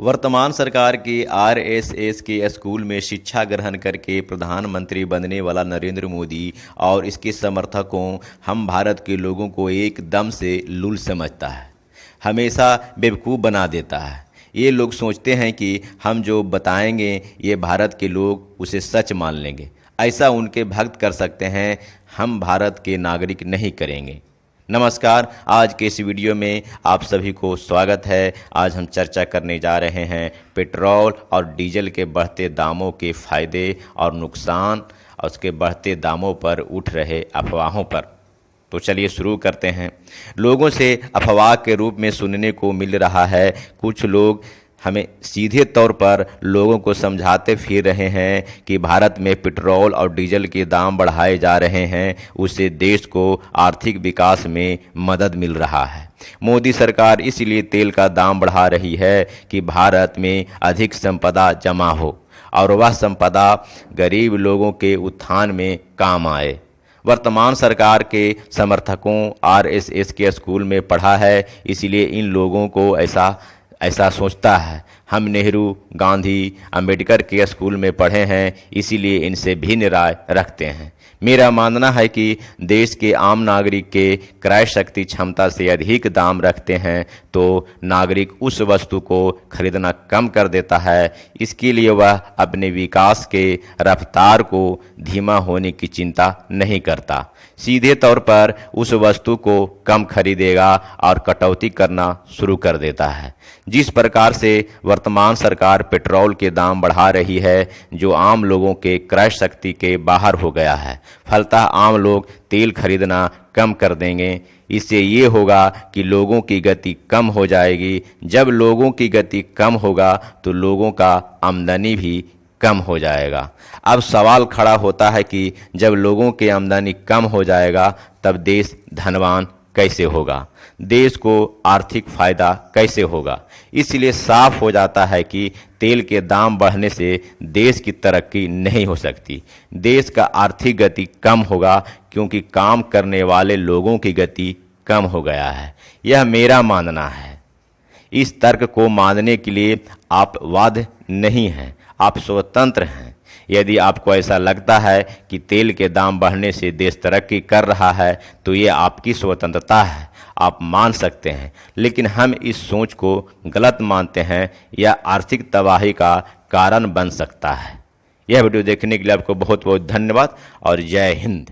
वर्तमान सरकार की आरएसएस के स्कूल में शिक्षा ग्रहण करके प्रधानमंत्री बनने वाला नरेंद्र मोदी और इसके समर्थकों, हम भारत के लोगों को एकदम से लूल समझता है। हमेशा बेवकूफ़ बना देता है। ये लोग सोचते हैं कि हम जो बताएँगे, ये भारत के लोग उसे सच मान लेंगे। ऐसा उनके भक्त कर सकते हैं, हम भारत के नागरिक नहीं करेंगे। नमस्कार। आज के इस वीडियो में आप सभी को स्वागत है। आज हम चर्चा करने जा रहे हैं पेट्रोल और डीजल के बढ़ते दामों के फ़ायदे और नुकसान, और उसके बढ़ते दामों पर उठ रहे अफवाहों पर। तो चलिए शुरू करते हैं। लोगों से अफवाह के रूप में सुनने को मिल रहा है। कुछ लोग हमें सीधे तौर पर लोगों को समझाते फिर रहे हैं कि भारत में पेट्रोल और डीजल के दाम बढ़ाए जा रहे हैं, उससे देश को आर्थिक विकास में मदद मिल रहा है। मोदी सरकार इसलिए तेल का दाम बढ़ा रही है कि भारत में अधिक संपदा जमा हो और वह संपदा गरीब लोगों के उत्थान में काम आए। वर्तमान सरकार के समर्थकों आरएसएस के स्कूल में पढ़ा है, इसलिए इन लोगों को ऐसा ऐसा सोचता है। हम नेहरू, गांधी, अंबेडकर के स्कूल में पढ़े हैं, इसीलिए इनसे भिन्न राय रखते हैं। मेरा मानना है कि देश के आम नागरिक के क्रय शक्ति क्षमता से अधिक दाम रखते हैं तो नागरिक उस वस्तु को खरीदना कम कर देता है। इसके लिए वह अपने विकास के रफ्तार को धीमा होने की चिंता नहीं करता। सीधे तौर पर उस वस्तु को कम खरीदेगा और कटौती करना शुरू कर देता है। जिस प्रकार से वर्तमान सरकार पेट्रोल के दाम बढ़ा रही है, जो आम लोगों के क्रय शक्ति के बाहर हो गया है। फलतः आम लोग तेल खरीदना कम कर देंगे। इससे ये होगा कि लोगों की गति कम हो जाएगी। जब लोगों की गति कम होगा तो लोगों का आमदनी भी कम हो जाएगा। अब सवाल खड़ा होता है कि जब लोगों की आमदनी कम हो जाएगा, तब देश धनवान कैसे होगा? देश को आर्थिक फ़ायदा कैसे होगा? इसलिए साफ़ हो जाता है कि तेल के दाम बढ़ने से देश की तरक्की नहीं हो सकती। देश का आर्थिक गति कम होगा क्योंकि काम करने वाले लोगों की गति कम हो गया है। यह मेरा मानना है। इस तर्क को मानने के लिए आप वाद नहीं हैं, आप स्वतंत्र हैं। यदि आपको ऐसा लगता है कि तेल के दाम बढ़ने से देश तरक्की कर रहा है तो ये आपकी स्वतंत्रता है। आप मान सकते हैं, लेकिन हम इस सोच को गलत मानते हैं यह आर्थिक तबाही का कारण बन सकता है। यह वीडियो देखने के लिए आपको बहुत बहुत धन्यवाद और जय हिंद।